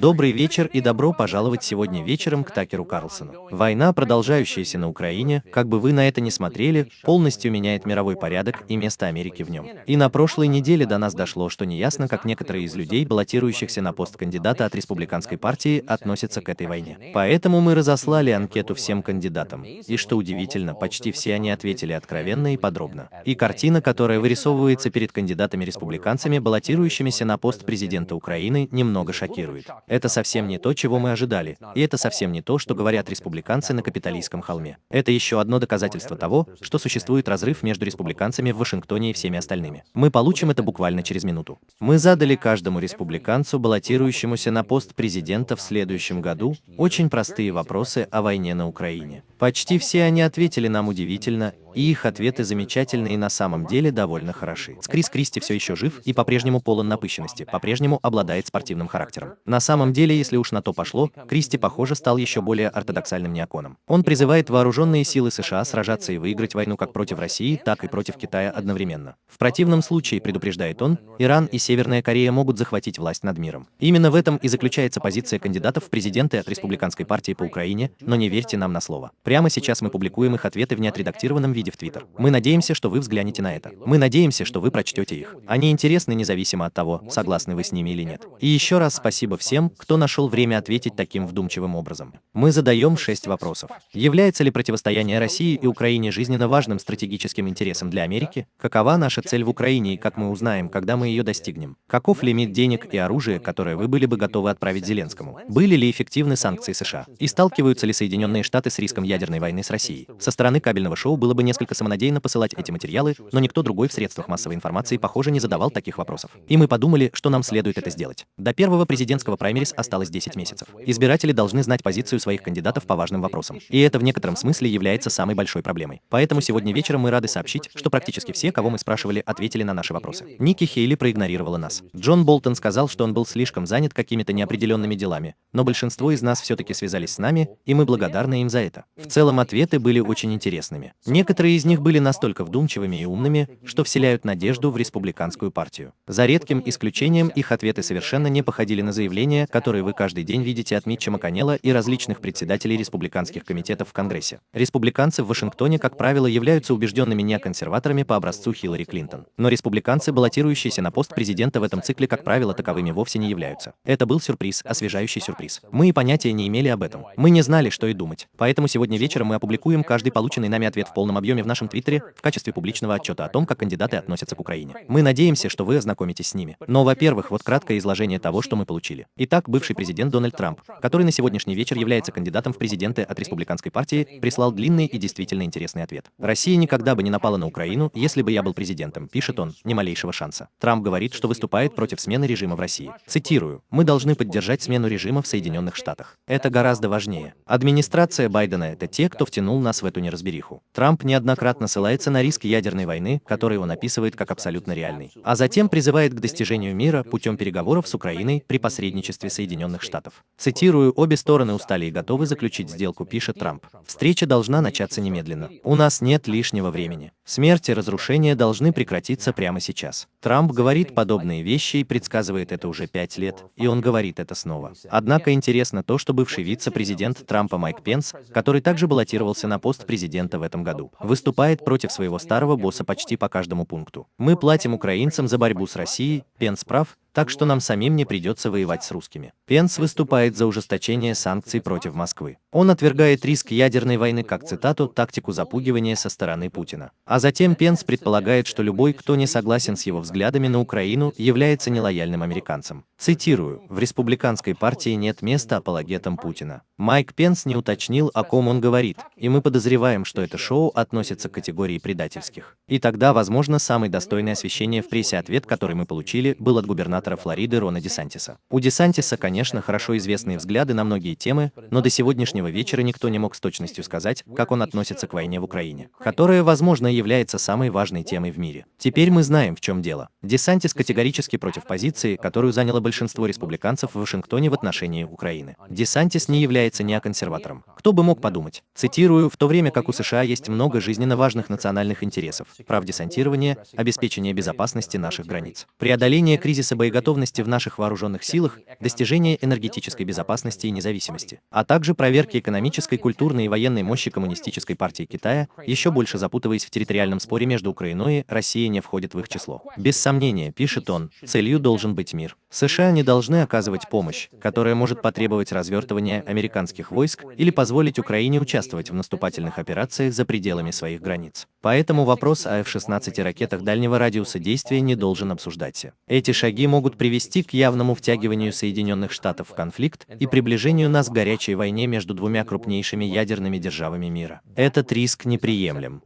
Добрый вечер и добро пожаловать сегодня вечером к Такеру Карлсону. Война, продолжающаяся на Украине, как бы вы на это ни смотрели, полностью меняет мировой порядок и место Америки в нем. И на прошлой неделе до нас дошло, что неясно, как некоторые из людей, баллотирующихся на пост кандидата от республиканской партии, относятся к этой войне. Поэтому мы разослали анкету всем кандидатам. И что удивительно, почти все они ответили откровенно и подробно. И картина, которая вырисовывается перед кандидатами-республиканцами, баллотирующимися на пост президента Украины, немного шокирует. Это совсем не то, чего мы ожидали, и это совсем не то, что говорят республиканцы на Капитолийском холме. Это еще одно доказательство того, что существует разрыв между республиканцами в Вашингтоне и всеми остальными. Мы получим это буквально через минуту. Мы задали каждому республиканцу, баллотирующемуся на пост президента в следующем году, очень простые вопросы о войне на Украине. Почти все они ответили нам удивительно, и их ответы замечательны и на самом деле довольно хороши. Крис Кристи все еще жив и по-прежнему полон напыщенности, по-прежнему обладает спортивным характером. На самом деле, если уж на то пошло, Кристи, похоже, стал еще более ортодоксальным неоконом. Он призывает вооруженные силы США сражаться и выиграть войну как против России, так и против Китая одновременно. В противном случае, предупреждает он, Иран и Северная Корея могут захватить власть над миром. Именно в этом и заключается позиция кандидатов в президенты от Республиканской партии по Украине, но не верьте нам на слово. Прямо сейчас мы публикуем их ответы в неотредактированном виде в Твиттер. Мы надеемся, что вы взглянете на это. Мы надеемся, что вы прочтете их. Они интересны независимо от того, согласны вы с ними или нет. И еще раз спасибо всем, кто нашел время ответить таким вдумчивым образом. Мы задаем шесть вопросов. Является ли противостояние России и Украине жизненно важным стратегическим интересом для Америки? Какова наша цель в Украине и как мы узнаем, когда мы ее достигнем? Каков лимит денег и оружия, которое вы были бы готовы отправить Зеленскому? Были ли эффективны санкции США? И сталкиваются ли Соединенные Штаты с риском ядерной войны с Россией? Со стороны кабельного шоу было бы несколько самонадеянно посылать эти материалы, но никто другой в средствах массовой информации, похоже, не задавал таких вопросов. И мы подумали, что нам следует это сделать. До первого президентского праймерис осталось 10 месяцев. Избиратели должны знать позицию своих кандидатов по важным вопросам. И это в некотором смысле является самой большой проблемой. Поэтому сегодня вечером мы рады сообщить, что практически все, кого мы спрашивали, ответили на наши вопросы. Ники Хейли проигнорировала нас. Джон Болтон сказал, что он был слишком занят какими-то неопределенными делами, но большинство из нас все-таки связались с нами, и мы благодарны им за это. В целом ответы были очень интересными. Некоторые из них были настолько вдумчивыми и умными, что вселяют надежду в республиканскую партию. За редким исключением их ответы совершенно не походили на заявления, которые вы каждый день видите от Митча Маконелла и различных председателей республиканских комитетов в Конгрессе. Республиканцы в Вашингтоне, как правило, являются убежденными неоконсерваторами по образцу Хиллари Клинтон. Но республиканцы, баллотирующиеся на пост президента в этом цикле, как правило, таковыми вовсе не являются. Это был сюрприз, освежающий сюрприз. Мы и понятия не имели об этом. Мы не знали, что и думать. Поэтому сегодня вечером мы опубликуем каждый полученный нами ответ в полном объеме в нашем твиттере в качестве публичного отчета о том, как кандидаты относятся к Украине. Мы надеемся, что вы ознакомитесь с ними. Но, во-первых, вот краткое изложение того, что мы получили. Итак, бывший президент Дональд Трамп, который на сегодняшний вечер является кандидатом в президенты от республиканской партии, прислал длинный и действительно интересный ответ. Россия никогда бы не напала на Украину, если бы я был президентом, пишет он, ни малейшего шанса. Трамп говорит, что выступает против смены режима в России. Цитирую, «Мы должны поддержать смену режима в Соединенных Штатах. Это гораздо важнее. Администрация Байдена – это те, кто втянул нас в эту неразбериху. Трамп неоднократно ссылается на риск ядерной войны, который он описывает как абсолютно реальный, а затем призывает к достижению мира путем переговоров с Украиной при посредничестве Соединенных Штатов. Цитирую, обе стороны устали и готовы заключить сделку, пишет Трамп. Встреча должна начаться немедленно. У нас нет лишнего времени. Смерть и разрушение должны прекратиться прямо сейчас. Трамп говорит подобные вещи и предсказывает это уже пять лет, и он говорит это снова. Однако интересно то, что бывший вице-президент Трампа Майк Пенс, который также баллотировался на пост президента в этом году, выступает против своего старого босса почти по каждому пункту. Мы платим украинцам за борьбу с Россией, Пенс прав, так что нам самим не придется воевать с русскими. Пенс выступает за ужесточение санкций против Москвы. Он отвергает риск ядерной войны как цитату «тактику запугивания со стороны Путина». А затем Пенс предполагает, что любой, кто не согласен с его взглядами на Украину, является нелояльным американцем. Цитирую, «В республиканской партии нет места апологетам Путина». Майк Пенс не уточнил, о ком он говорит, и мы подозреваем, что это шоу относится к категории предательских. И тогда, возможно, самый достойный освещение в прессе ответ, который мы получили, был от губернатора Флориды Рона Десантиса. У Десантиса, конечно, хорошо известные взгляды на многие темы, но до сегодняшнего вечера никто не мог с точностью сказать, как он относится к войне в Украине, которая, возможно, является самой важной темой в мире. Теперь мы знаем, в чем дело. Десантис категорически против позиции, которую заняло большинство республиканцев в Вашингтоне в отношении Украины. Десантис не является неоконсерватором. Кто бы мог подумать? Цитирую, в то время как у США есть много жизненно важных национальных интересов, прав десантирования, обеспечение безопасности наших границ, преодоление кризиса боеготовности в наших вооруженных силах, достижение обеспечения энергетической безопасности и независимости, а также проверки экономической, культурной и военной мощи Коммунистической партии Китая, еще больше запутываясь в территориальном споре между Украиной, Россия не входит в их число. Без сомнения, пишет он, целью должен быть мир. США не должны оказывать помощь, которая может потребовать развертывания американских войск или позволить Украине участвовать в наступательных операциях за пределами своих границ. Поэтому вопрос о F-16 ракетах дальнего радиуса действия не должен обсуждаться. Эти шаги могут привести к явному втягиванию Соединенных Штатов в конфликт и приближению нас к горячей войне между двумя крупнейшими ядерными державами мира. Этот риск неприемлем.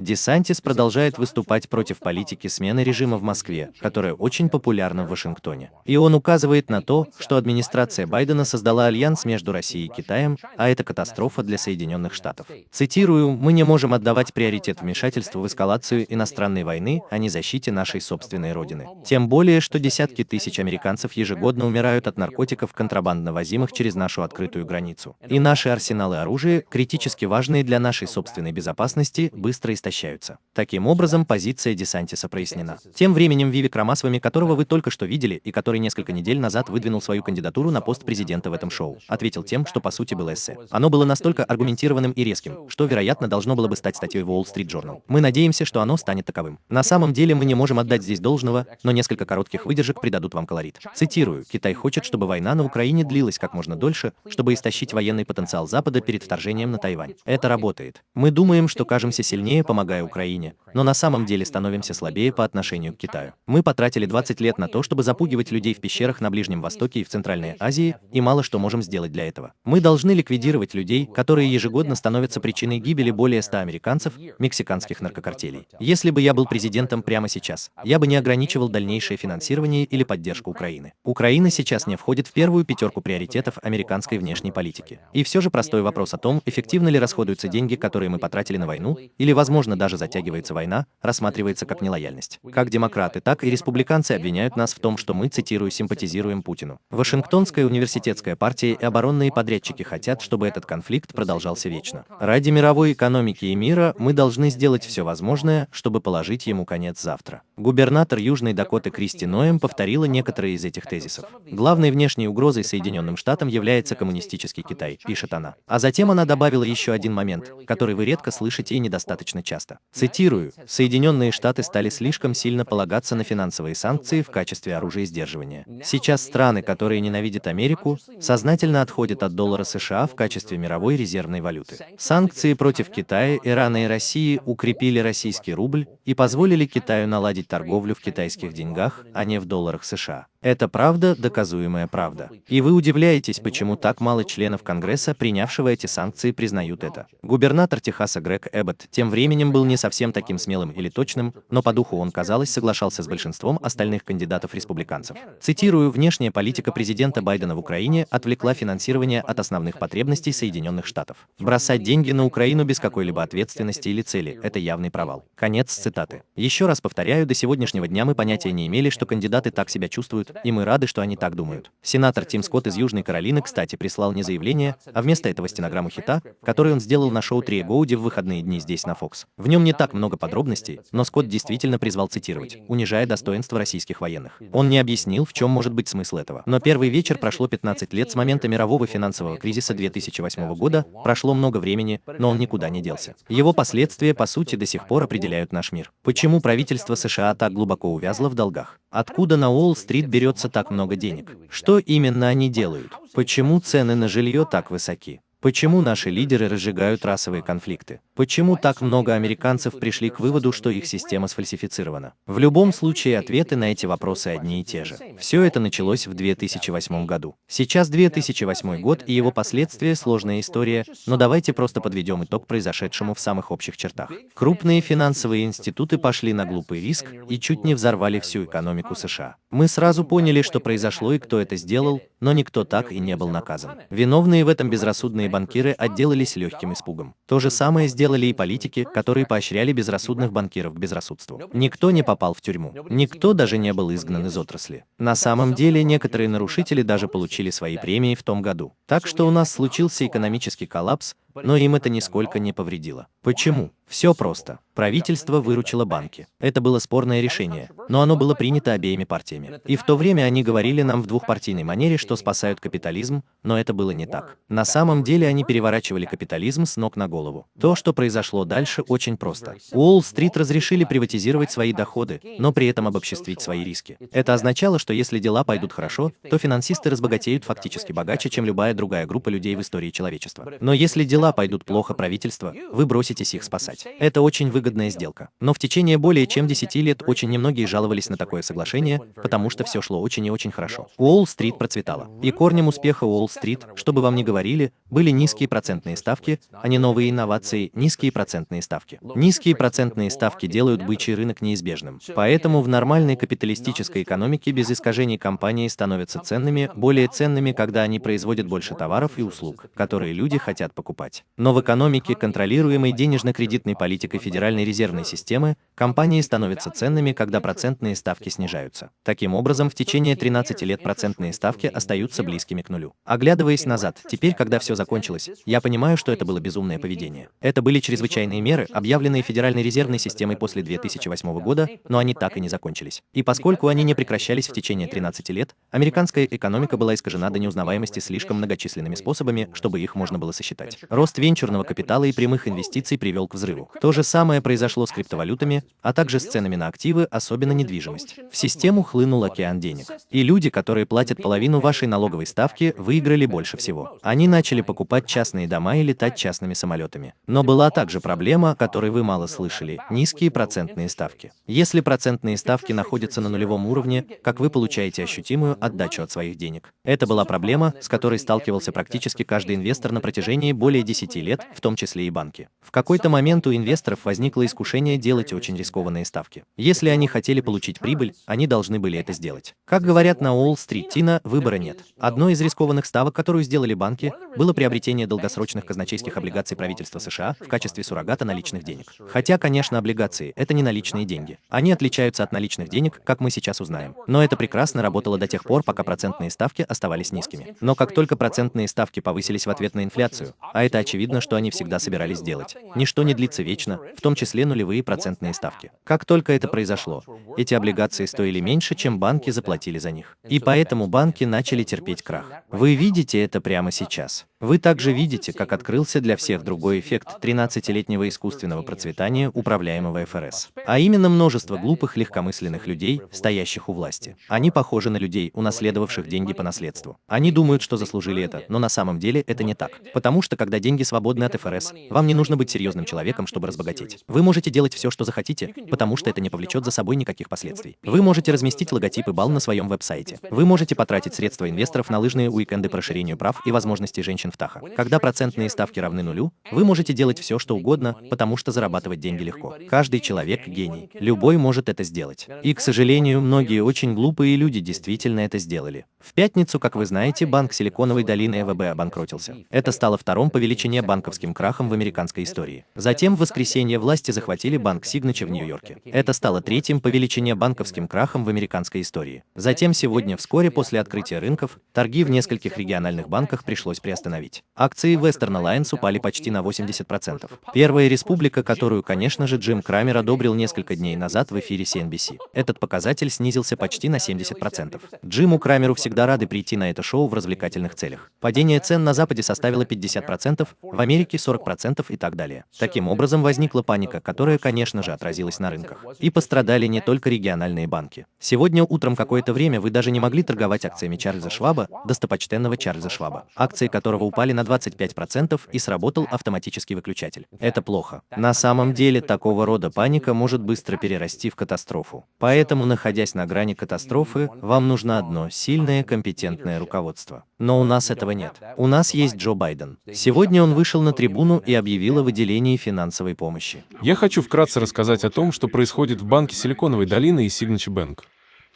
Десантис продолжает выступать против политики смены режима в Москве, которая очень популярна в Вашингтоне. И он указывает на то, что администрация Байдена создала альянс между Россией и Китаем, а это катастрофа для Соединенных Штатов. Цитирую, «Мы не можем отдавать приоритет вмешательству в эскалацию иностранной войны, а не защите нашей собственной родины. Тем более, что десятки тысяч американцев ежегодно умирают от наркотиков, контрабандно возимых через нашу открытую границу. И наши арсеналы оружия, критически важные для нашей собственной безопасности, быстро истощаются истощаются. Таким образом, позиция Десантиса прояснена. Тем временем Вивик Рамасвами, которого вы только что видели и который несколько недель назад выдвинул свою кандидатуру на пост президента в этом шоу, ответил тем, что по сути было эссе. Оно было настолько аргументированным и резким, что, вероятно, должно было бы стать статьей в Wall Street Journal. Мы надеемся, что оно станет таковым. На самом деле мы не можем отдать здесь должного, но несколько коротких выдержек придадут вам колорит. Цитирую, Китай хочет, чтобы война на Украине длилась как можно дольше, чтобы истощить военный потенциал Запада перед вторжением на Тайвань. Это работает. Мы думаем, что кажемся сильнее, помогая помогая Украине, но на самом деле становимся слабее по отношению к Китаю. Мы потратили 20 лет на то, чтобы запугивать людей в пещерах на Ближнем Востоке и в Центральной Азии, и мало что можем сделать для этого. Мы должны ликвидировать людей, которые ежегодно становятся причиной гибели более 100 американцев, мексиканских наркокартелей. Если бы я был президентом прямо сейчас, я бы не ограничивал дальнейшее финансирование или поддержку Украины. Украина сейчас не входит в первую пятерку приоритетов американской внешней политики. И все же простой вопрос о том, эффективно ли расходуются деньги, которые мы потратили на войну, или, возможно, возможно, даже затягивается война, рассматривается как нелояльность. Как демократы, так и республиканцы обвиняют нас в том, что мы, цитирую, симпатизируем Путину. Вашингтонская университетская партия и оборонные подрядчики хотят, чтобы этот конфликт продолжался вечно. Ради мировой экономики и мира мы должны сделать все возможное, чтобы положить ему конец завтра. Губернатор Южной Дакоты Кристи Ноем повторила некоторые из этих тезисов. Главной внешней угрозой Соединенным Штатам является коммунистический Китай, пишет она. А затем она добавила еще один момент, который вы редко слышите и недостаточно часто часто. Цитирую, «Соединенные Штаты стали слишком сильно полагаться на финансовые санкции в качестве оружия сдерживания. Сейчас страны, которые ненавидят Америку, сознательно отходят от доллара США в качестве мировой резервной валюты. Санкции против Китая, Ирана и России укрепили российский рубль и позволили Китаю наладить торговлю в китайских деньгах, а не в долларах США. Это правда, доказуемая правда. И вы удивляетесь, почему так мало членов Конгресса, принявшего эти санкции, признают это. Губернатор Техаса Грег Эббот тем временем был не совсем таким смелым или точным, но по духу он, казалось, соглашался с большинством остальных кандидатов-республиканцев. Цитирую, внешняя политика президента Байдена в Украине отвлекла финансирование от основных потребностей Соединенных Штатов. Бросать деньги на Украину без какой-либо ответственности или цели – это явный провал. Конец цитаты. Еще раз повторяю, до сегодняшнего дня мы понятия не имели, что кандидаты так себя чувствуют, и мы рады, что они так думают. Сенатор Тим Скотт из Южной Каролины, кстати, прислал не заявление, а вместо этого стенограмму хита, который он сделал на шоу Три Гоуди в выходные дни здесь на Fox. В нем не так много подробностей, но Скотт действительно призвал цитировать, унижая достоинство российских военных. Он не объяснил, в чем может быть смысл этого. Но первый вечер прошло 15 лет с момента мирового финансового кризиса 2008 года, прошло много времени, но он никуда не делся. Его последствия, по сути, до сих пор определяют наш мир. Почему правительство США так глубоко увязло в долгах? Откуда на Уолл-стрит берется так много денег? Что именно они делают? Почему цены на жилье так высоки? Почему наши лидеры разжигают расовые конфликты? Почему так много американцев пришли к выводу, что их система сфальсифицирована? В любом случае, ответы на эти вопросы одни и те же. Все это началось в 2008 году. Сейчас 2008 год и его последствия – сложная история, но давайте просто подведем итог произошедшему в самых общих чертах. Крупные финансовые институты пошли на глупый риск и чуть не взорвали всю экономику США. Мы сразу поняли, что произошло и кто это сделал, но никто так и не был наказан. Виновные в этом безрассудные банкиры отделались легким испугом. То же самое сделали и политики, которые поощряли безрассудных банкиров к безрассудству. Никто не попал в тюрьму. Никто даже не был изгнан из отрасли. На самом деле, некоторые нарушители даже получили свои премии в том году. Так что у нас случился экономический коллапс, но им это нисколько не повредило. Почему? Все просто. Правительство выручило банки. Это было спорное решение, но оно было принято обеими партиями. И в то время они говорили нам в двухпартийной манере, что спасают капитализм, но это было не так. На самом деле они переворачивали капитализм с ног на голову. То, что произошло дальше, очень просто. Уолл-стрит разрешили приватизировать свои доходы, но при этом обобществить свои риски. Это означало, что если дела пойдут хорошо, то финансисты разбогатеют фактически богаче, чем любая другая группа людей в истории человечества. Но если дела пойдут плохо правительство, вы броситесь их спасать. Это очень выгодная сделка. Но в течение более чем 10 лет очень немногие жаловались на такое соглашение, потому что все шло очень и очень хорошо. Уолл-стрит процветала. И корнем успеха Уолл-стрит, чтобы вам не говорили, были низкие процентные ставки, а не новые инновации, низкие процентные ставки. Низкие процентные ставки делают бычий рынок неизбежным. Поэтому в нормальной капиталистической экономике без искажений компании становятся ценными, более ценными, когда они производят больше товаров и услуг, которые люди хотят покупать. Но в экономике, контролируемой денежно-кредитной политикой Федеральной Федеральной резервной системы, компании становятся ценными, когда процентные ставки снижаются. Таким образом, в течение 13 лет процентные ставки остаются близкими к нулю. Оглядываясь назад, теперь, когда все закончилось, я понимаю, что это было безумное поведение. Это были чрезвычайные меры, объявленные Федеральной резервной системой после 2008 года, но они так и не закончились. И поскольку они не прекращались в течение 13 лет, американская экономика была искажена до неузнаваемости слишком многочисленными способами, чтобы их можно было сосчитать. Рост венчурного капитала и прямых инвестиций привел к взрыву. То же самое произошло с криптовалютами, а также с ценами на активы, особенно недвижимость. В систему хлынул океан денег. И люди, которые платят половину вашей налоговой ставки, выиграли больше всего. Они начали покупать частные дома и летать частными самолетами. Но была также проблема, о которой вы мало слышали – низкие процентные ставки. Если процентные ставки находятся на нулевом уровне, как вы получаете ощутимую отдачу от своих денег. Это была проблема, с которой сталкивался практически каждый инвестор на протяжении более 10 лет, в том числе и банки. В какой-то момент у инвесторов возникло искушение делать очень рискованные ставки. Если они хотели получить прибыль, они должны были это сделать. Как говорят на Уолл-стрит, Тина, выбора нет. Одной из рискованных ставок, которую сделали банки, было приобретение долгосрочных казначейских облигаций правительства США в качестве суррогата наличных денег. Хотя, конечно, облигации – это не наличные деньги. Они отличаются от наличных денег, как мы сейчас узнаем. Но это прекрасно работало до тех пор, пока процентные ставки оставались низкими. Но как только процентные ставки повысились в ответ на инфляцию, а это очевидно, что они всегда собирались делать, ничто не длится вечно, в том числе нулевые процентные ставки. Как только это произошло, эти облигации стоили меньше, чем банки заплатили за них. И поэтому банки начали терпеть крах. Вы видите это прямо сейчас. Вы также видите, как открылся для всех другой эффект 13-летнего искусственного процветания управляемого ФРС. А именно множество глупых легкомысленных людей, стоящих у власти. Они похожи на людей, унаследовавших деньги по наследству. Они думают, что заслужили это, но на самом деле это не так. Потому что когда деньги свободны от ФРС, вам не нужно быть серьезным человеком, чтобы разбогатеть. Вы можете делать все, что захотите, потому что это не повлечет за собой никаких последствий. Вы можете разместить логотип и бал на своем веб-сайте. Вы можете потратить средства инвесторов на лыжные уикенды по расширению прав и возможностей женщин в Таха. Когда процентные ставки равны нулю, вы можете делать все, что угодно, потому что зарабатывать деньги легко. Каждый человек – гений. Любой может это сделать. И, к сожалению, многие очень глупые люди действительно это сделали. В пятницу, как вы знаете, банк Силиконовой долины ЭВБ обанкротился. Это стало вторым по величине банковским крахом в американской истории. Затем в воскресенье власти захватили банк Сигнача в Нью-Йорке. Это стало третьим по величине банковским крахом в американской истории. Затем сегодня, вскоре после открытия рынков, торги в нескольких региональных банках пришлось приостановить. Акции Western Alliance упали почти на 80%. Первая республика, которую, конечно же, Джим Крамер одобрил несколько дней назад в эфире CNBC. Этот показатель снизился почти на 70%. Джиму Крамеру всегда рады прийти на это шоу в развлекательных целях. Падение цен на Западе составило 50%, в Америке 40% и так далее. Таким образом, возникла паника, которая, конечно же, отразилась на рынках. И пострадали не только региональные банки. Сегодня утром какое-то время вы даже не могли торговать акциями Чарльза Шваба, достопочтенного Чарльза Шваба, акции которого упали на 25% и сработал автоматический выключатель. Это плохо. На самом деле, такого рода паника может быстро перерасти в катастрофу. Поэтому, находясь на грани катастрофы, вам нужно одно – сильное, компетентное руководство. Но у нас этого нет. У нас есть Джо Байден. Сегодня он вышел на трибуну и объявил о выделении финансовой помощи. Я хочу вкратце рассказать о том, что происходит в банке Силиконовой долины и Signature Bank.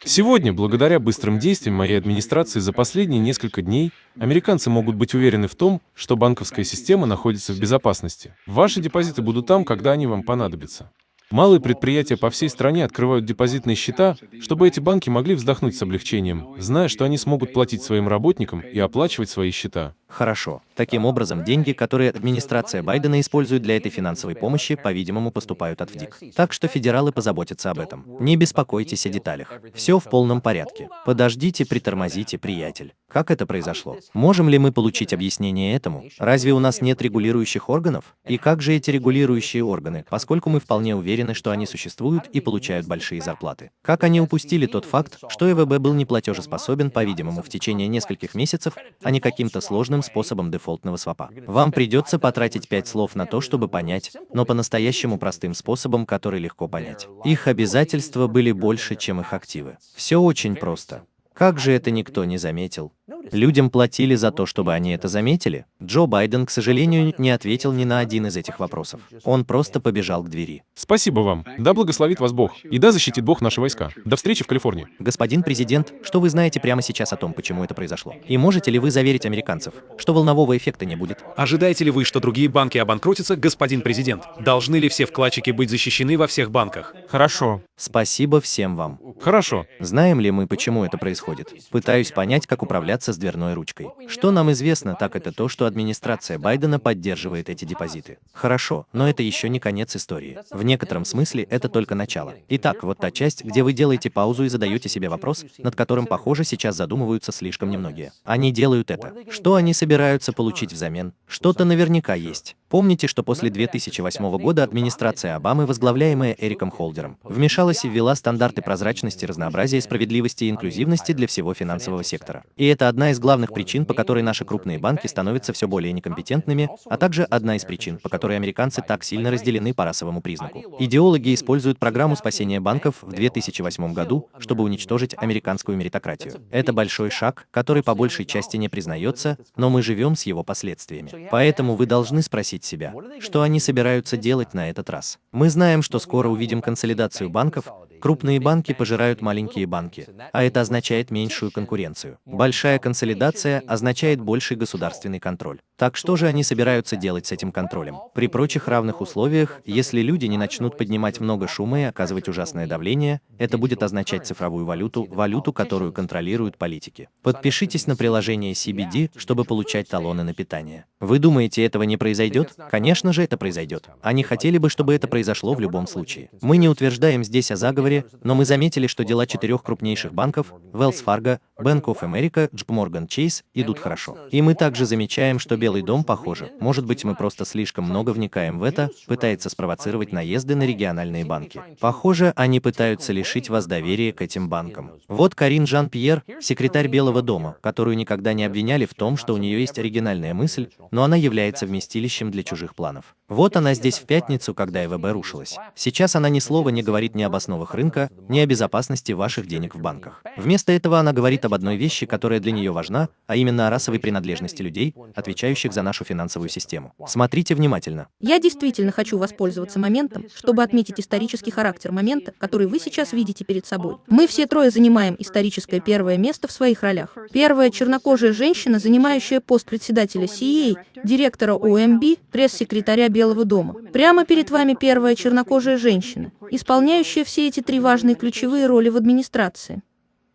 Сегодня, благодаря быстрым действиям моей администрации за последние несколько дней, американцы могут быть уверены в том, что банковская система находится в безопасности. Ваши депозиты будут там, когда они вам понадобятся. Малые предприятия по всей стране открывают депозитные счета, чтобы эти банки могли вздохнуть с облегчением, зная, что они смогут платить своим работникам и оплачивать свои счета. Хорошо. Таким образом, деньги, которые администрация Байдена использует для этой финансовой помощи, по-видимому, поступают от ВДИК. Так что федералы позаботятся об этом. Не беспокойтесь о деталях. Все в полном порядке. Подождите, притормозите, приятель. Как это произошло? Можем ли мы получить объяснение этому? Разве у нас нет регулирующих органов? И как же эти регулирующие органы, поскольку мы вполне уверены, что они существуют и получают большие зарплаты? Как они упустили тот факт, что ЭВБ был неплатежеспособен, по-видимому, в течение нескольких месяцев, а не каким-то сложным способом дефолтного свапа? Вам придется потратить пять слов на то, чтобы понять, но по-настоящему простым способом, который легко понять. Их обязательства были больше, чем их активы. Все очень просто. Как же это никто не заметил? Людям платили за то, чтобы они это заметили? Джо Байден, к сожалению, не ответил ни на один из этих вопросов. Он просто побежал к двери. Спасибо вам. Да благословит вас Бог. И да защитит Бог наши войска. До встречи в Калифорнии. Господин президент, что вы знаете прямо сейчас о том, почему это произошло? И можете ли вы заверить американцев, что волнового эффекта не будет? Ожидаете ли вы, что другие банки обанкротятся, господин президент? Должны ли все вкладчики быть защищены во всех банках? Хорошо. Спасибо всем вам. Хорошо. Знаем ли мы, почему это происходит? Пытаюсь понять, как управляться с дверной ручкой. Что нам известно, так это то, что администрация Байдена поддерживает эти депозиты. Хорошо, но это еще не конец истории. В некотором смысле это только начало. Итак, вот та часть, где вы делаете паузу и задаете себе вопрос, над которым, похоже, сейчас задумываются слишком немногие. Они делают это. Что они собираются получить взамен? Что-то наверняка есть. Помните, что после 2008 года администрация Обамы, возглавляемая Эриком Холдером, вмешалась и ввела стандарты прозрачности, разнообразия, справедливости и инклюзивности для всего финансового сектора. И это одна из главных причин, по которой наши крупные банки становятся все более некомпетентными, а также одна из причин, по которой американцы так сильно разделены по расовому признаку. Идеологи используют программу спасения банков в 2008 году, чтобы уничтожить американскую меритократию. Это большой шаг, который по большей части не признается, но мы живем с его последствиями. Поэтому вы должны спросить спросить себя, что они собираются делать на этот раз. Мы знаем, что скоро увидим консолидацию банков, Крупные банки пожирают маленькие банки, а это означает меньшую конкуренцию. Большая консолидация означает больший государственный контроль. Так что же они собираются делать с этим контролем? При прочих равных условиях, если люди не начнут поднимать много шума и оказывать ужасное давление, это будет означать цифровую валюту, валюту, которую контролируют политики. Подпишитесь на приложение CBD, чтобы получать талоны на питание. Вы думаете, этого не произойдет? Конечно же, это произойдет. Они хотели бы, чтобы это произошло в любом случае. Мы не утверждаем здесь о заговоре, но мы заметили, что дела четырех крупнейших банков – Wells Fargo, Bank of America, JP Morgan Chase – идут хорошо. И мы также замечаем, что Белый дом, похоже, может быть, мы просто слишком много вникаем в это, пытается спровоцировать наезды на региональные банки. Похоже, они пытаются лишить вас доверия к этим банкам. Вот Карин Жан-Пьер, секретарь Белого дома, которую никогда не обвиняли в том, что у нее есть оригинальная мысль, но она является вместилищем для чужих планов. Вот она здесь в пятницу, когда ЭВБ рушилась. Сейчас она ни слова не говорит ни об основах рынка, ни о безопасности ваших денег в банках. Вместо этого она говорит об одной вещи, которая для нее важна, а именно о расовой принадлежности людей, отвечающих за нашу финансовую систему. Смотрите внимательно. Я действительно хочу воспользоваться моментом, чтобы отметить исторический характер момента, который вы сейчас видите перед собой. Мы все трое занимаем историческое первое место в своих ролях. Первая чернокожая женщина, занимающая пост председателя CEA, директора ОМБ, пресс-секретаря Белого дома. Прямо перед вами первая чернокожая женщина, исполняющая все эти три важные ключевые роли в администрации.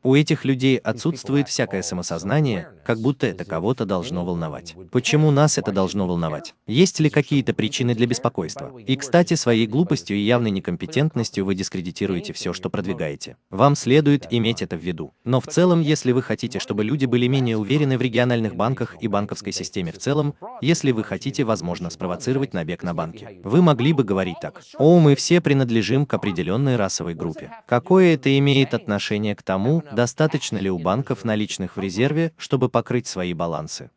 У этих людей отсутствует всякое самосознание, как будто это кого-то должно волновать. Почему нас это должно волновать? Есть ли какие-то причины для беспокойства? И, кстати, своей глупостью и явной некомпетентностью вы дискредитируете все, что продвигаете. Вам следует иметь это в виду. Но в целом, если вы хотите, чтобы люди были менее уверены в региональных банках и банковской системе в целом, если вы хотите, возможно, спровоцировать набег на банки, вы могли бы говорить так. О, мы все принадлежим к определенной расовой группе. Какое это имеет отношение к тому, Достаточно ли у банков наличных в резерве, чтобы покрыть свои балансы?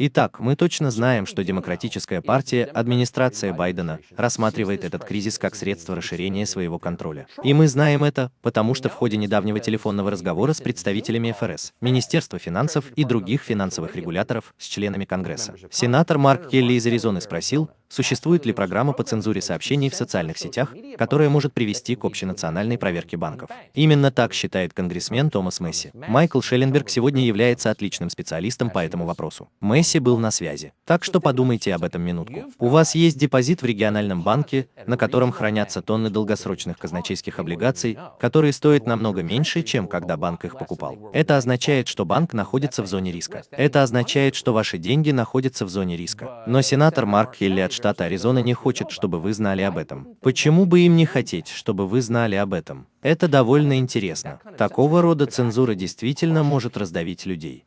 Итак, мы точно знаем, что Демократическая партия, администрация Байдена, рассматривает этот кризис как средство расширения своего контроля. И мы знаем это, потому что в ходе недавнего телефонного разговора с представителями ФРС, Министерства финансов и других финансовых регуляторов с членами Конгресса, сенатор Марк Келли из Аризоны спросил, существует ли программа по цензуре сообщений в социальных сетях, которая может привести к общенациональной проверке банков. Именно так считает конгрессмен Томас Месси. Майкл Шелленберг сегодня является отличным специалистом по этому вопросу. Месси был на связи. Так что подумайте об этом минутку. У вас есть депозит в региональном банке, на котором хранятся тонны долгосрочных казначейских облигаций, которые стоят намного меньше, чем когда банк их покупал. Это означает, что банк находится в зоне риска. Это означает, что ваши деньги находятся в зоне риска. Но сенатор Марк Хилли от штата Аризона не хочет, чтобы вы знали об этом. Почему бы им не хотеть, чтобы вы знали об этом? Это довольно интересно. Такого рода цензура действительно может раздавить людей.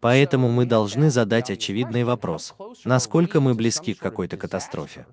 Поэтому мы должны задать очевидный вопрос. Насколько мы близки к какой-то катастрофе?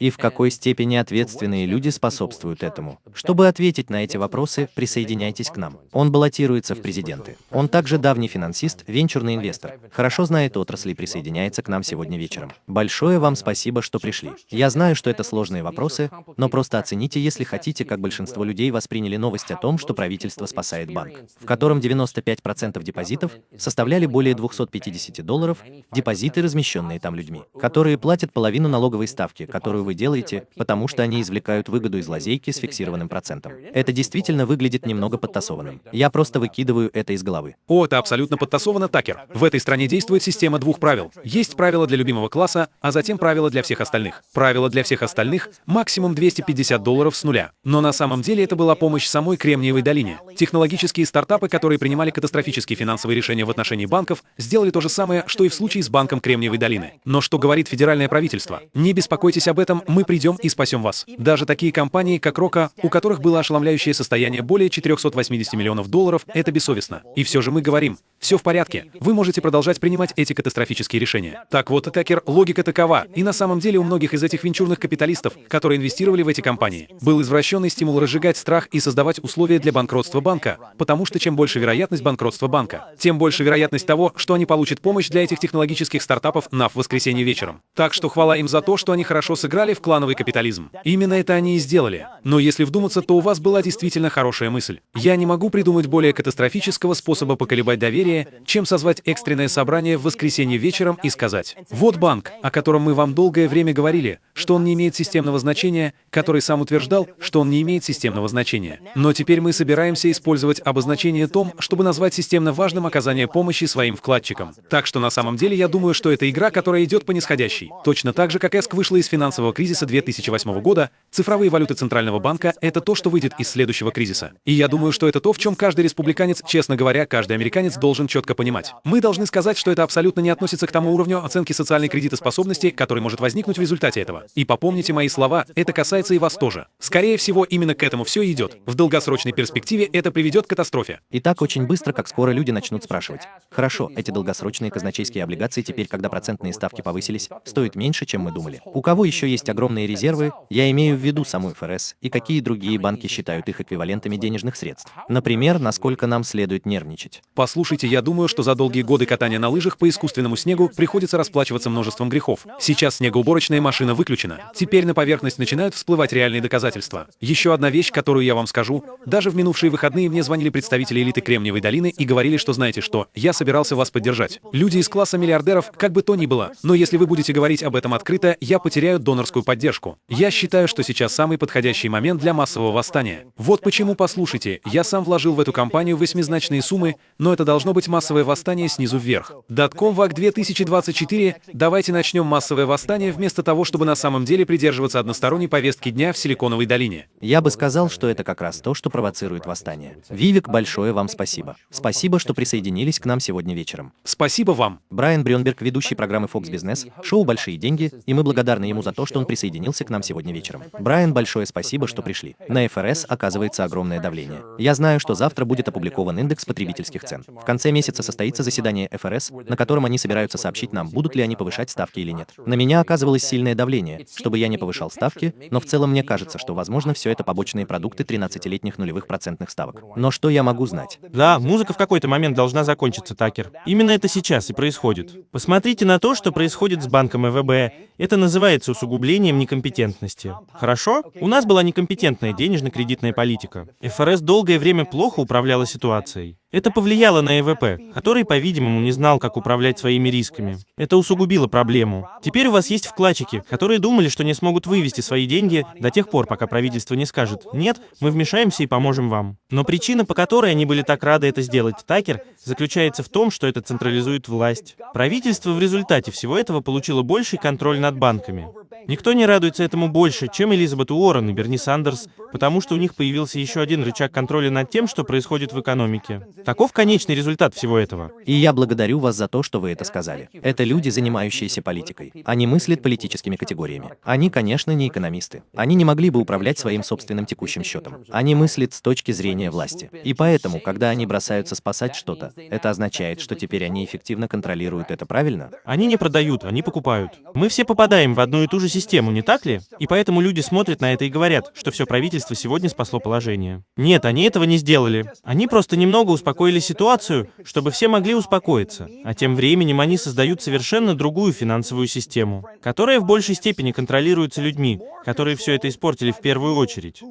И в какой степени ответственные люди способствуют этому. Чтобы ответить на эти вопросы, присоединяйтесь к нам. Он баллотируется в президенты. Он также давний финансист, венчурный инвестор. Хорошо знает отрасли и присоединяется к нам сегодня вечером. Большое вам спасибо, что пришли. Я знаю, что это сложные вопросы, но просто оцените, если хотите, как большинство людей восприняли новость о том, что правительство спасает банк, в котором 95% депозитов составляли более 250 долларов, депозиты, размещенные там людьми, которые платят половину налоговой ставки, которую вы вы делаете, потому что они извлекают выгоду из лазейки с фиксированным процентом. Это действительно выглядит немного подтасованным. Я просто выкидываю это из головы. О, это абсолютно подтасовано, Такер. В этой стране действует система двух правил. Есть правила для любимого класса, а затем правила для всех остальных. Правила для всех остальных — максимум 250 долларов с нуля. Но на самом деле это была помощь самой Кремниевой долине. Технологические стартапы, которые принимали катастрофические финансовые решения в отношении банков, сделали то же самое, что и в случае с банком Кремниевой долины. Но что говорит федеральное правительство? Не беспокойтесь об этом, мы придем и спасем вас. Даже такие компании, как Рока, у которых было ошеломляющее состояние более 480 миллионов долларов, это бессовестно. И все же мы говорим, все в порядке, вы можете продолжать принимать эти катастрофические решения. Так вот, Такер, логика такова. И на самом деле у многих из этих венчурных капиталистов, которые инвестировали в эти компании, был извращенный стимул разжигать страх и создавать условия для банкротства банка, потому что чем больше вероятность банкротства банка, тем больше вероятность того, что они получат помощь для этих технологических стартапов на в воскресенье вечером. Так что хвала им за то, что они хорошо сыграли в клановый капитализм. Именно это они и сделали. Но если вдуматься, то у вас была действительно хорошая мысль. Я не могу придумать более катастрофического способа поколебать доверие, чем созвать экстренное собрание в воскресенье вечером и сказать, вот банк, о котором мы вам долгое время говорили, что он не имеет системного значения, который сам утверждал, что он не имеет системного значения. Но теперь мы собираемся использовать обозначение том, чтобы назвать системно важным оказание помощи своим вкладчикам. Так что на самом деле я думаю, что это игра, которая идет по нисходящей. Точно так же, как ESC вышла из финансового кризиса 2008 года, цифровые валюты Центрального банка — это то, что выйдет из следующего кризиса. И я думаю, что это то, в чем каждый республиканец, честно говоря, каждый американец должен четко понимать. Мы должны сказать, что это абсолютно не относится к тому уровню оценки социальной кредитоспособности, который может возникнуть в результате этого. И попомните мои слова, это касается и вас тоже. Скорее всего, именно к этому все идет. В долгосрочной перспективе это приведет к катастрофе. И так очень быстро, как скоро люди начнут спрашивать. Хорошо, эти долгосрочные казначейские облигации теперь, когда процентные ставки повысились, стоят меньше, чем мы думали. У кого еще есть огромные резервы, я имею в виду саму ФРС, и какие другие банки считают их эквивалентами денежных средств. Например, насколько нам следует нервничать. Послушайте, я думаю, что за долгие годы катания на лыжах по искусственному снегу приходится расплачиваться множеством грехов. Сейчас снегоуборочная машина выключена. Теперь на поверхность начинают всплывать реальные доказательства. Еще одна вещь, которую я вам скажу. Даже в минувшие выходные мне звонили представители элиты Кремниевой долины и говорили, что знаете что, я собирался вас поддержать. Люди из класса миллиардеров, как бы то ни было. Но если вы будете говорить об этом открыто, я потеряю донорскую поддержку. Я считаю, что сейчас самый подходящий момент для массового восстания. Вот почему, послушайте, я сам вложил в эту кампанию восьмизначные суммы, но это должно быть массовое восстание снизу вверх. Датком ВАК 2024, давайте начнем массовое восстание вместо того, чтобы на самом деле придерживаться односторонней повестки дня в Силиконовой долине. Я бы сказал, что это как раз то, что провоцирует восстание. Вивик, большое вам спасибо. Спасибо, что присоединились к нам сегодня вечером. Спасибо вам. Брайан Брюнберг, ведущий программы Fox Business, шоу «Большие деньги», и мы благодарны ему за то, что он присоединился к нам сегодня вечером. Брайан, большое спасибо, что пришли. На ФРС оказывается огромное давление. Я знаю, что завтра будет опубликован индекс потребительских цен. В конце месяца состоится заседание ФРС, на котором они собираются сообщить нам, будут ли они повышать ставки или нет. На меня оказывалось сильное давление, чтобы я не повышал ставки, но в целом мне кажется, что, возможно, все это побочные продукты 13-летних нулевых процентных ставок. Но что я могу знать? Да, музыка в какой-то момент должна закончиться, Такер. Именно это сейчас и происходит. Посмотрите на то, что происходит с банком ЭВБ. Это называется усугублением некомпетентности. Хорошо? У нас была некомпетентная денежно-кредитная политика. ФРС долгое время плохо управляла ситуацией. Это повлияло на ЭВП, который, по-видимому, не знал, как управлять своими рисками. Это усугубило проблему. Теперь у вас есть вкладчики, которые думали, что не смогут вывести свои деньги до тех пор, пока правительство не скажет «нет, мы вмешаемся и поможем вам». Но причина, по которой они были так рады это сделать, Такер, заключается в том, что это централизует власть. Правительство в результате всего этого получило больший контроль над банками. Никто не радуется этому больше, чем Элизабет Уоррен и Берни Сандерс, потому что у них появился еще один рычаг контроля над тем, что происходит в экономике. Таков конечный результат всего этого. И я благодарю вас за то, что вы это сказали. Это люди, занимающиеся политикой. Они мыслят политическими категориями. Они, конечно, не экономисты. Они не могли бы управлять своим собственным текущим счетом. Они мыслят с точки зрения власти. И поэтому, когда они бросаются спасать что-то, это означает, что теперь они эффективно контролируют это, правильно? Они не продают, они покупают. Мы все попадаем в одну и ту же систему, не так ли? И поэтому люди смотрят на это и говорят, что все правительство сегодня спасло положение. Нет, они этого не сделали. Они просто немного успокоили ситуацию, чтобы все могли успокоиться. А тем временем они создают совершенно другую финансовую систему, которая в большей степени контролируется людьми, которые все это испортили в первую очередь.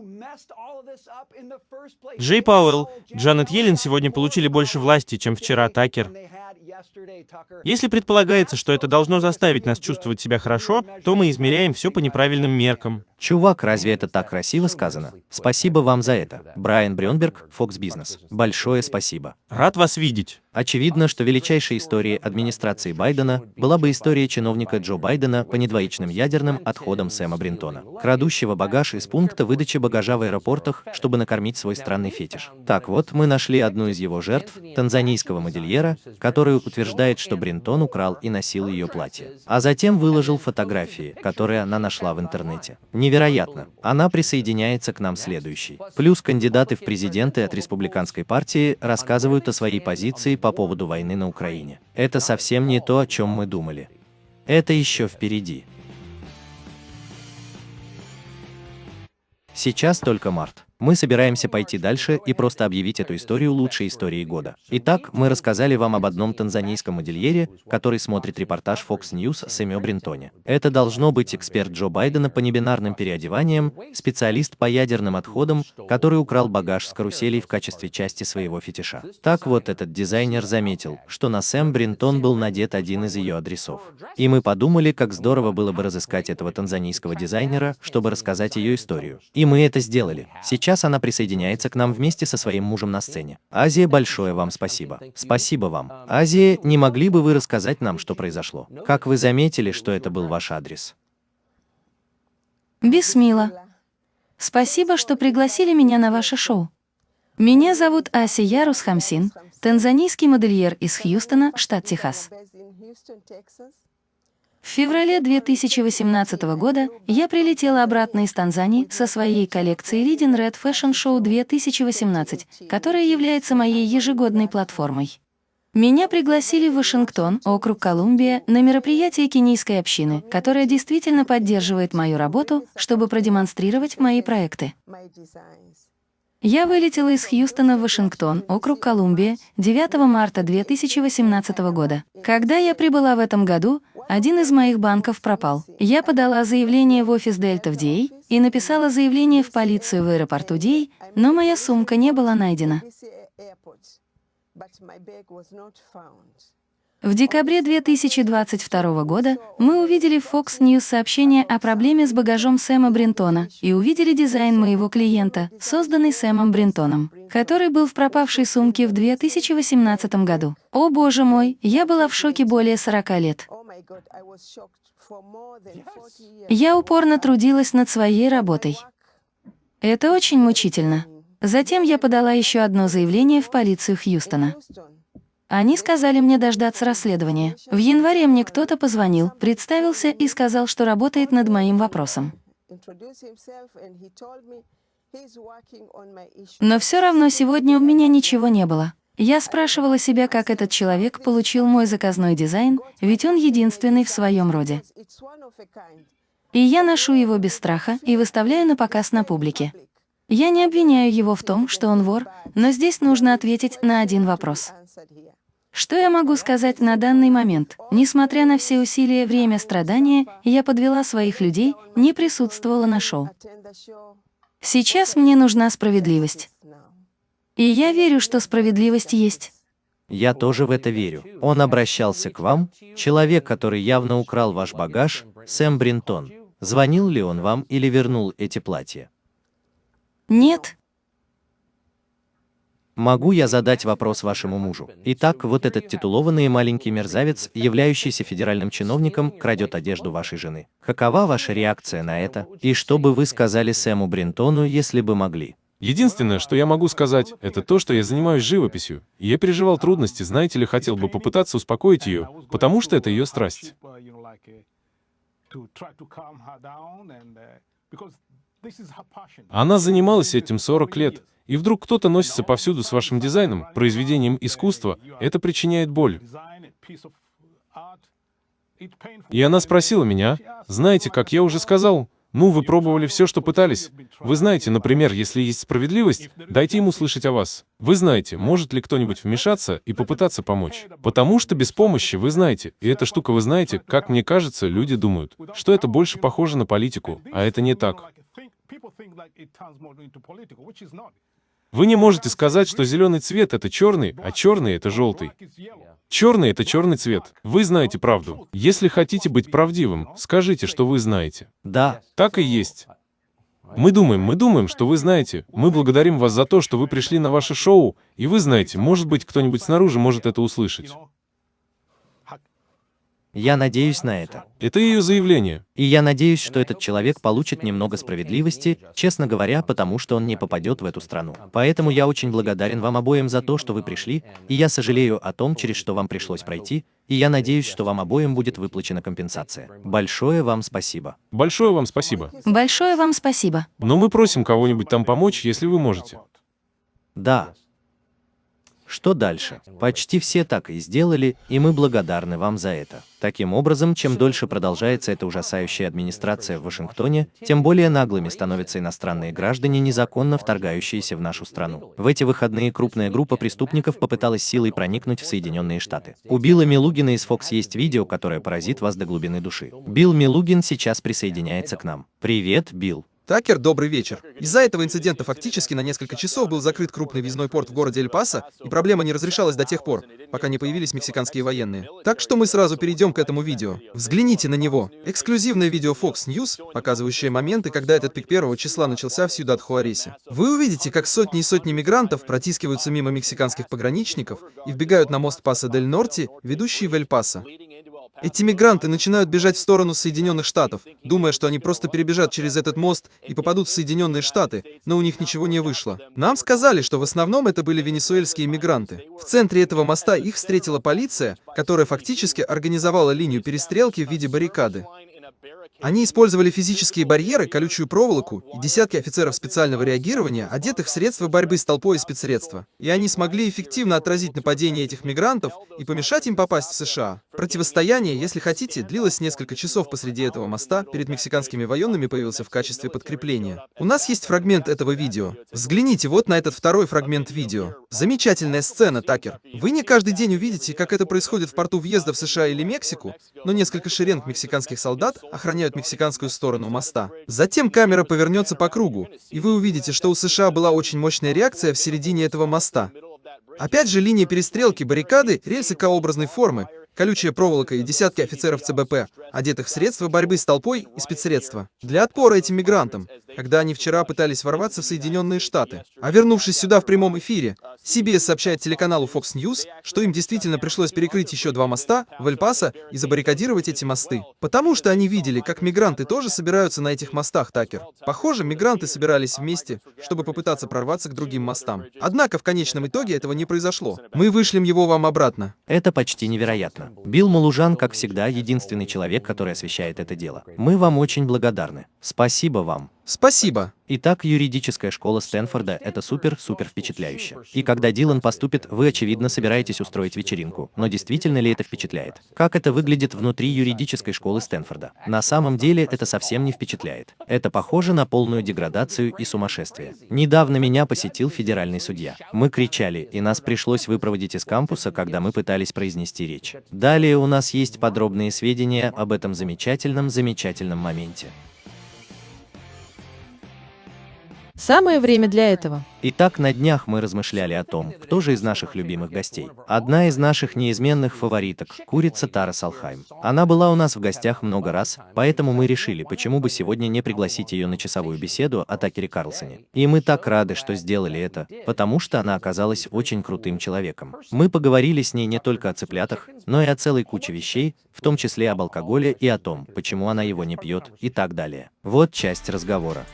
Джей Пауэлл, Джанет Йеллен сегодня получили больше власти, чем вчера Такер. Если предполагается, что это должно заставить нас чувствовать себя хорошо, то мы измеряем все по неправильным меркам. Чувак, разве это так красиво сказано? Спасибо вам за это. Брайан Брюнберг, Fox Business. Большое спасибо. Рад вас видеть. Очевидно, что величайшей историей администрации Байдена была бы история чиновника Джо Байдена по недвоичным ядерным отходам Сэма Бринтона, крадущего багаж из пункта выдачи багажа в аэропортах, чтобы накормить свой странный фетиш. Так вот, мы нашли одну из его жертв, танзанийского модельера, который утверждает, что Бринтон украл и носил ее платье, а затем выложил фотографии, которые она нашла в интернете. Невероятно. Она присоединяется к нам следующей. Плюс кандидаты в президенты от республиканской партии рассказывают о своей позиции по поводу войны на Украине. Это совсем не то, о чем мы думали. Это еще впереди. Сейчас только март. Мы собираемся пойти дальше и просто объявить эту историю лучшей историей года. Итак, мы рассказали вам об одном танзанийском модельере, который смотрит репортаж Fox News о Сэме Бринтоне. Это должно быть эксперт Джо Байдена по небинарным переодеваниям, специалист по ядерным отходам, который украл багаж с каруселей в качестве части своего фетиша. Так вот, этот дизайнер заметил, что на Сэм Бринтон был надет один из ее адресов. И мы подумали, как здорово было бы разыскать этого танзанийского дизайнера, чтобы рассказать ее историю. И мы это сделали. Сейчас Сейчас она присоединяется к нам вместе со своим мужем на сцене. Азия, большое вам спасибо. Спасибо вам. Азия, не могли бы вы рассказать нам, что произошло? Как вы заметили, что это был ваш адрес? Бисмила. Спасибо, что пригласили меня на ваше шоу. Меня зовут Аси Ярус Хамсин, танзанийский модельер из Хьюстона, штат Техас. В феврале 2018 года я прилетела обратно из Танзании со своей коллекцией Leading Red Fashion Show 2018, которая является моей ежегодной платформой. Меня пригласили в Вашингтон, округ Колумбия, на мероприятие кенийской общины, которая действительно поддерживает мою работу, чтобы продемонстрировать мои проекты. Я вылетела из Хьюстона в Вашингтон, округ Колумбия, 9 марта 2018 года. Когда я прибыла в этом году, один из моих банков пропал. Я подала заявление в офис Дельта в Дей и написала заявление в полицию в аэропорту Дей, но моя сумка не была найдена. В декабре 2022 года мы увидели в Fox News сообщение о проблеме с багажом Сэма Бринтона и увидели дизайн моего клиента, созданный Сэмом Бринтоном, который был в пропавшей сумке в 2018 году. О боже мой, я была в шоке более 40 лет. Я упорно трудилась над своей работой. Это очень мучительно. Затем я подала еще одно заявление в полицию Хьюстона. Они сказали мне дождаться расследования. В январе мне кто-то позвонил, представился и сказал, что работает над моим вопросом. Но все равно сегодня у меня ничего не было. Я спрашивала себя, как этот человек получил мой заказной дизайн, ведь он единственный в своем роде. И я ношу его без страха и выставляю на показ на публике. Я не обвиняю его в том, что он вор, но здесь нужно ответить на один вопрос. Что я могу сказать на данный момент? Несмотря на все усилия, время страдания, я подвела своих людей, не присутствовала на шоу. Сейчас мне нужна справедливость. И я верю, что справедливость есть. Я тоже в это верю. Он обращался к вам, человек, который явно украл ваш багаж, Сэм Бринтон. Звонил ли он вам или вернул эти платья? Нет, Могу я задать вопрос вашему мужу? Итак, вот этот титулованный маленький мерзавец, являющийся федеральным чиновником, крадет одежду вашей жены. Какова ваша реакция на это? И что бы вы сказали Сэму Бринтону, если бы могли? Единственное, что я могу сказать, это то, что я занимаюсь живописью. И я переживал трудности, знаете ли, хотел бы попытаться успокоить ее, потому что это ее страсть. Она занималась этим 40 лет, и вдруг кто-то носится повсюду с вашим дизайном, произведением искусства, это причиняет боль. И она спросила меня, знаете, как я уже сказал, ну, вы пробовали все, что пытались. Вы знаете, например, если есть справедливость, дайте ему слышать о вас. Вы знаете, может ли кто-нибудь вмешаться и попытаться помочь. Потому что без помощи, вы знаете, и эта штука вы знаете, как мне кажется, люди думают, что это больше похоже на политику, а это не так. Вы не можете сказать, что зеленый цвет — это черный, а черный — это желтый. Черный — это черный цвет. Вы знаете правду. Если хотите быть правдивым, скажите, что вы знаете. Да, Так и есть. Мы думаем, мы думаем, что вы знаете. Мы благодарим вас за то, что вы пришли на ваше шоу, и вы знаете, может быть, кто-нибудь снаружи может это услышать. Я надеюсь на это. Это ее заявление. И я надеюсь, что этот человек получит немного справедливости, честно говоря, потому что он не попадет в эту страну. Поэтому я очень благодарен вам обоим за то, что вы пришли, и я сожалею о том, через что вам пришлось пройти, и я надеюсь, что вам обоим будет выплачена компенсация. Большое вам спасибо. Большое вам спасибо. большое вам спасибо. Но мы просим кого-нибудь там помочь, если вы можете. Да. Что дальше? Почти все так и сделали, и мы благодарны вам за это. Таким образом, чем дольше продолжается эта ужасающая администрация в Вашингтоне, тем более наглыми становятся иностранные граждане, незаконно вторгающиеся в нашу страну. В эти выходные крупная группа преступников попыталась силой проникнуть в Соединенные Штаты. У Билла Милугина из Fox есть видео, которое поразит вас до глубины души. Билл Милугин сейчас присоединяется к нам. Привет, Билл. Такер, добрый вечер. Из-за этого инцидента фактически на несколько часов был закрыт крупный визной порт в городе Эль-Пасо, и проблема не разрешалась до тех пор, пока не появились мексиканские военные. Так что мы сразу перейдем к этому видео. Взгляните на него. Эксклюзивное видео Fox News, показывающее моменты, когда этот пик первого числа начался в Сьюдад-Хуаресе. Вы увидите, как сотни и сотни мигрантов протискиваются мимо мексиканских пограничников и вбегают на мост Паса-дель-Норти, ведущий в Эль-Пасо. Эти мигранты начинают бежать в сторону Соединенных Штатов, думая, что они просто перебежат через этот мост и попадут в Соединенные Штаты, но у них ничего не вышло. Нам сказали, что в основном это были венесуэльские мигранты. В центре этого моста их встретила полиция, которая фактически организовала линию перестрелки в виде баррикады. Они использовали физические барьеры, колючую проволоку и десятки офицеров специального реагирования, одетых в средства борьбы с толпой и спецсредства. И они смогли эффективно отразить нападение этих мигрантов и помешать им попасть в США. Противостояние, если хотите, длилось несколько часов посреди этого моста, перед мексиканскими военными появился в качестве подкрепления. У нас есть фрагмент этого видео. Взгляните вот на этот второй фрагмент видео. Замечательная сцена, Такер. Вы не каждый день увидите, как это происходит в порту въезда в США или Мексику, но несколько шеренг мексиканских солдат охраняют мексиканскую сторону моста. Затем камера повернется по кругу, и вы увидите, что у США была очень мощная реакция в середине этого моста. Опять же, линия перестрелки, баррикады, рельсы К-образной формы, колючая проволока и десятки офицеров ЦБП, одетых в средства борьбы с толпой и спецсредства. Для отпора этим мигрантам, когда они вчера пытались ворваться в Соединенные Штаты. А вернувшись сюда в прямом эфире, CBS сообщает телеканалу Fox News, что им действительно пришлось перекрыть еще два моста в Эль-Пасо и забаррикадировать эти мосты. Потому что они видели, как мигранты тоже собираются на этих мостах, Такер. Похоже, мигранты собирались вместе, чтобы попытаться прорваться к другим мостам. Однако в конечном итоге этого не произошло. Мы вышлем его вам обратно. Это почти невероятно. Билл Малужан, как всегда, единственный человек, который освещает это дело. Мы вам очень благодарны. Спасибо вам. Спасибо. Итак, юридическая школа Стэнфорда – это супер-супер впечатляюще. И когда Дилан поступит, вы, очевидно, собираетесь устроить вечеринку. Но действительно ли это впечатляет? Как это выглядит внутри юридической школы Стэнфорда? На самом деле это совсем не впечатляет. Это похоже на полную деградацию и сумасшествие. Недавно меня посетил федеральный судья. Мы кричали, и нас пришлось выпроводить из кампуса, когда мы пытались произнести речь. Далее у нас есть подробные сведения об этом замечательном-замечательном моменте. Самое время для этого. Итак, на днях мы размышляли о том, кто же из наших любимых гостей. Одна из наших неизменных фавориток – курица Тара Салхайм. Она была у нас в гостях много раз, поэтому мы решили, почему бы сегодня не пригласить ее на часовую беседу о Такере Карлсоне. И мы так рады, что сделали это, потому что она оказалась очень крутым человеком. Мы поговорили с ней не только о цыплятах, но и о целой куче вещей, в том числе об алкоголе и о том, почему она его не пьет и так далее. Вот часть разговора.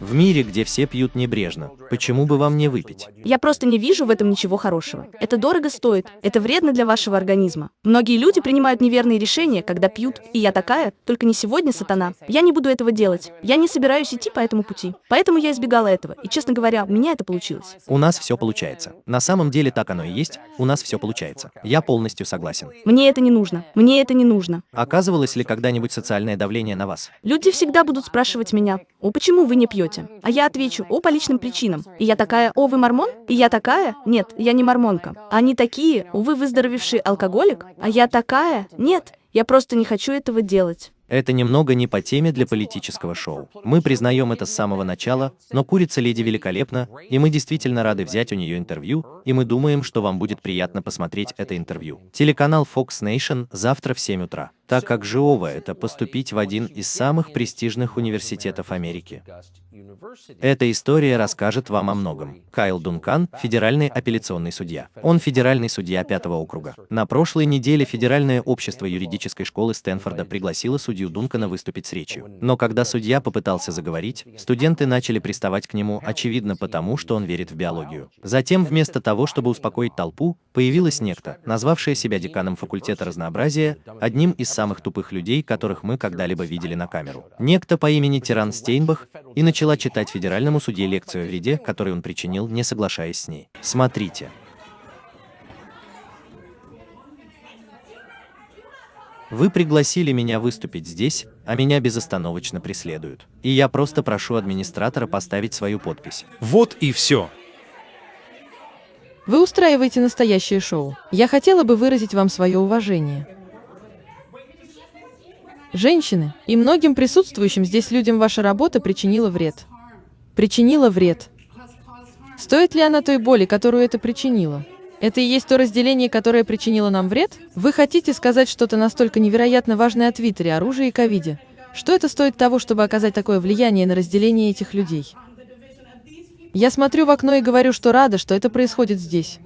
В мире, где все пьют небрежно, почему бы вам не выпить? Я просто не вижу в этом ничего хорошего. Это дорого стоит, это вредно для вашего организма. Многие люди принимают неверные решения, когда пьют, и я такая, только не сегодня, сатана. Я не буду этого делать. Я не собираюсь идти по этому пути. Поэтому я избегала этого, и, честно говоря, у меня это получилось. У нас все получается. На самом деле так оно и есть, у нас все получается. Я полностью согласен. Мне это не нужно. Мне это не нужно. Оказывалось ли когда-нибудь социальное давление на вас? Люди всегда будут спрашивать меня, о, почему вы не пьете? А я отвечу, о, по личным причинам. И я такая, о, вы мормон? И я такая, нет, я не мормонка. Они такие, о, вы выздоровевший алкоголик? А я такая, нет, я просто не хочу этого делать. Это немного не по теме для политического шоу. Мы признаем это с самого начала, но курица леди великолепна, и мы действительно рады взять у нее интервью, и мы думаем, что вам будет приятно посмотреть это интервью. Телеканал Fox Nation завтра в 7 утра так как Жиова – это поступить в один из самых престижных университетов Америки. Эта история расскажет вам о многом. Кайл Дункан – федеральный апелляционный судья. Он федеральный судья пятого округа. На прошлой неделе Федеральное общество юридической школы Стэнфорда пригласило судью Дункана выступить с речью. Но когда судья попытался заговорить, студенты начали приставать к нему, очевидно потому, что он верит в биологию. Затем, вместо того, чтобы успокоить толпу, появилась некто, назвавшая себя деканом факультета разнообразия, одним из самых тупых людей, которых мы когда-либо видели на камеру. Некто по имени Тиран Стейнбах и начала читать федеральному судье лекцию о вреде, который он причинил, не соглашаясь с ней. Смотрите. Вы пригласили меня выступить здесь, а меня безостановочно преследуют. И я просто прошу администратора поставить свою подпись. Вот и все. Вы устраиваете настоящее шоу. Я хотела бы выразить вам свое уважение. Женщины, и многим присутствующим здесь людям ваша работа причинила вред. Причинила вред. Стоит ли она той боли, которую это причинило? Это и есть то разделение, которое причинило нам вред? Вы хотите сказать что-то настолько невероятно важное о Твиттере, оружии и ковиде? Что это стоит того, чтобы оказать такое влияние на разделение этих людей? Я смотрю в окно и говорю, что рада, что это происходит здесь.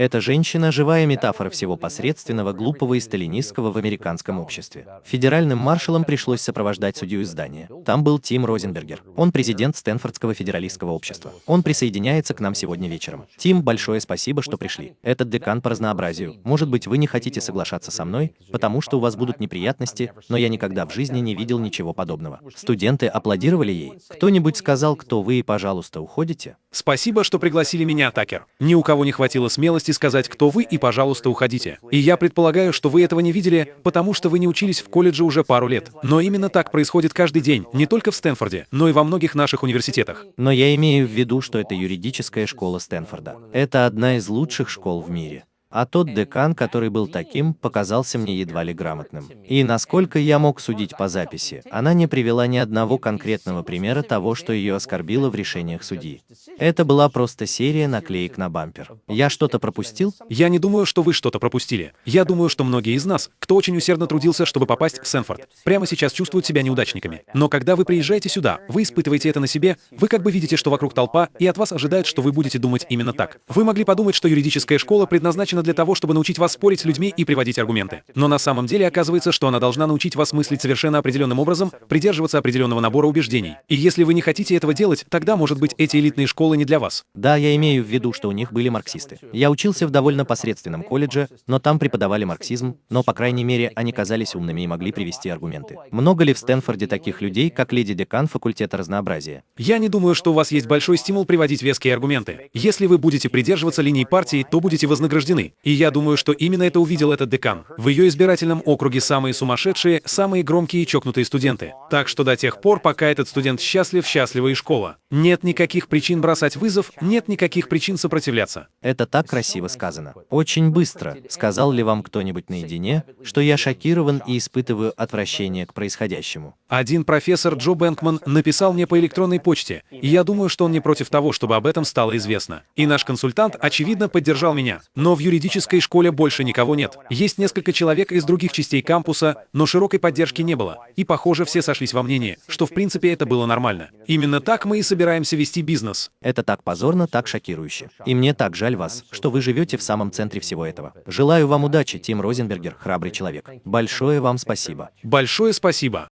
Эта женщина – живая метафора всего посредственного, глупого и сталинистского в американском обществе. Федеральным маршалам пришлось сопровождать судью из здания. Там был Тим Розенбергер. Он президент Стэнфордского федералистского общества. Он присоединяется к нам сегодня вечером. Тим, большое спасибо, что пришли. Этот декан по разнообразию. Может быть, вы не хотите соглашаться со мной, потому что у вас будут неприятности, но я никогда в жизни не видел ничего подобного. Студенты аплодировали ей. Кто-нибудь сказал, кто вы и, пожалуйста, уходите? Спасибо, что пригласили меня, Такер. Ни у кого не хватило смелости сказать, кто вы, и, пожалуйста, уходите. И я предполагаю, что вы этого не видели, потому что вы не учились в колледже уже пару лет. Но именно так происходит каждый день, не только в Стэнфорде, но и во многих наших университетах. Но я имею в виду, что это юридическая школа Стэнфорда. Это одна из лучших школ в мире. А тот декан, который был таким, показался мне едва ли грамотным. И насколько я мог судить по записи, она не привела ни одного конкретного примера того, что ее оскорбило в решениях судьи. Это была просто серия наклеек на бампер. Я что-то пропустил? Я не думаю, что вы что-то пропустили. Я думаю, что многие из нас, кто очень усердно трудился, чтобы попасть в Сэнфорд, прямо сейчас чувствуют себя неудачниками. Но когда вы приезжаете сюда, вы испытываете это на себе, вы как бы видите, что вокруг толпа, и от вас ожидают, что вы будете думать именно так. Вы могли подумать, что юридическая школа предназначена для того, чтобы научить вас спорить с людьми и приводить аргументы. Но на самом деле оказывается, что она должна научить вас мыслить совершенно определенным образом, придерживаться определенного набора убеждений. И если вы не хотите этого делать, тогда, может быть, эти элитные школы не для вас. Да, я имею в виду, что у них были марксисты. Я учился в довольно посредственном колледже, но там преподавали марксизм, но, по крайней мере, они казались умными и могли привести аргументы. Много ли в Стэнфорде таких людей, как леди декан факультета разнообразия? Я не думаю, что у вас есть большой стимул приводить веские аргументы. Если вы будете придерживаться линии партии, то будете вознаграждены. Страны. И я думаю, что именно это увидел этот декан. В ее избирательном округе самые сумасшедшие, самые громкие и чокнутые студенты. Так что до тех пор, пока этот студент счастлив, счастлива и школа. Нет никаких причин бросать вызов, нет никаких причин сопротивляться. Это так красиво сказано. Очень быстро. Сказал ли вам кто-нибудь наедине, что я шокирован и испытываю отвращение к происходящему? Один профессор Джо Бэнкман написал мне по электронной почте, и я думаю, что он не против того, чтобы об этом стало известно. И наш консультант, очевидно, поддержал меня. Но в юридической школе больше никого нет. Есть несколько человек из других частей кампуса, но широкой поддержки не было. И, похоже, все сошлись во мнении, что в принципе это было нормально. Именно так мы и собираемся вести бизнес. Это так позорно, так шокирующе. И мне так жаль вас, что вы живете в самом центре всего этого. Желаю вам удачи, Тим Розенбергер, храбрый человек. Большое вам спасибо. Большое спасибо.